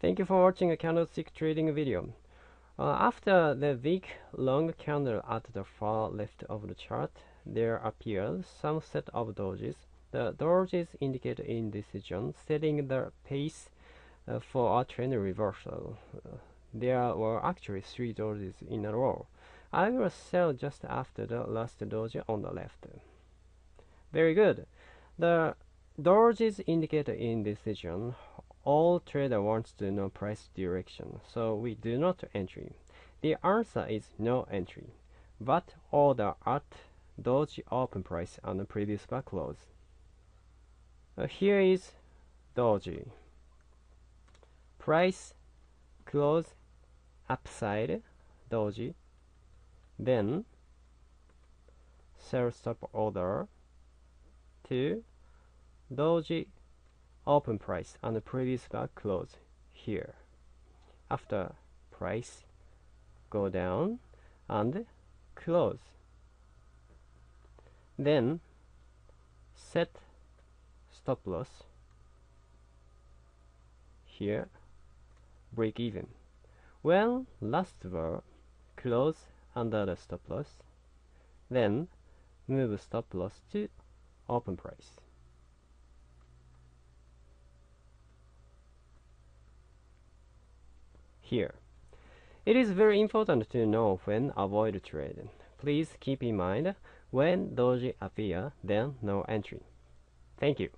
Thank you for watching a candlestick trading video. Uh, after the week long candle at the far left of the chart, there appears some set of dojis. The dojis indicate indecision, setting the pace uh, for a trend reversal. Uh, there were actually three dojis in a row. I will sell just after the last doji on the left. Very good. The dojis indicate indecision all trader wants to know price direction, so we do not entry. The answer is no entry, but order at Doji open price on the previous bar close. Uh, here is Doji. Price close upside Doji. Then sell stop order to Doji open price and the previous bar close here. After price go down and close. Then set stop loss here break even. When last bar close under the stop loss then move stop loss to open price here. It is very important to know when avoid trade. Please keep in mind when doji appear, then no entry. Thank you.